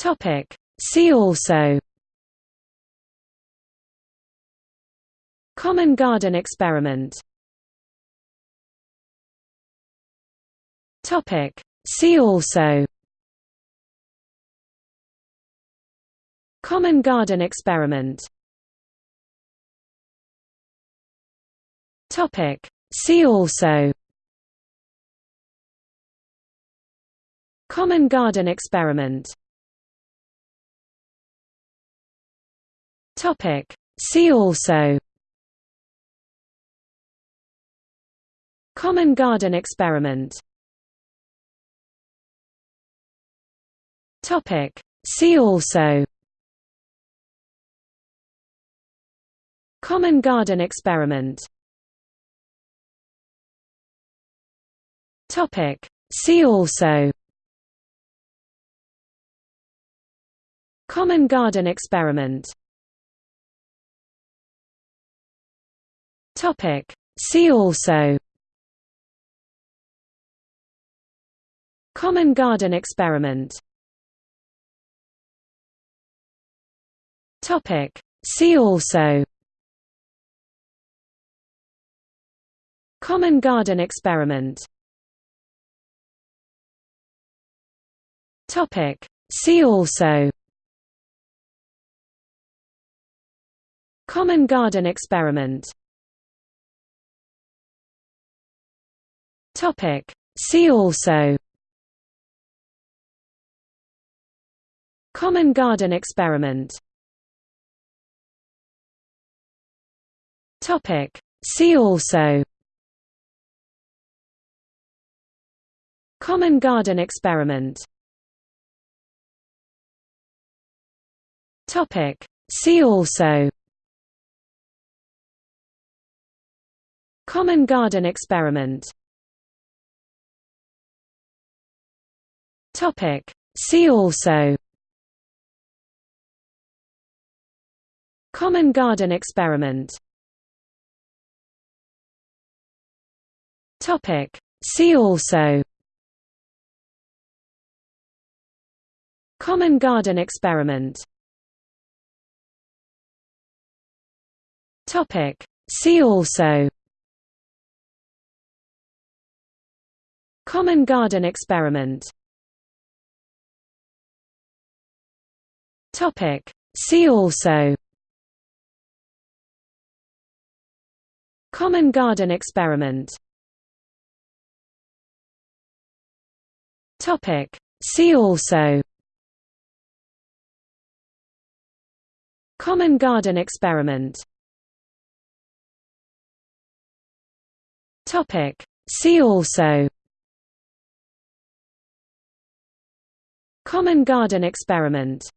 Topic. See also Common garden experiment Topic. See also Common garden experiment Topic. See also Common garden experiment Topic. See also Common garden experiment Topic. See also Common garden experiment Topic. See also Common garden experiment Topic. See also Common garden experiment Topic. See also Common garden experiment Topic. See also Common garden experiment Topic. See also Common garden experiment Topic. See also Common garden experiment Topic. See also Common garden experiment Topic. See also Common garden experiment Topic. See also Common garden experiment Topic. See also Common garden experiment Topic. See also Common garden experiment Topic. See also Common garden experiment Topic. See also Common garden experiment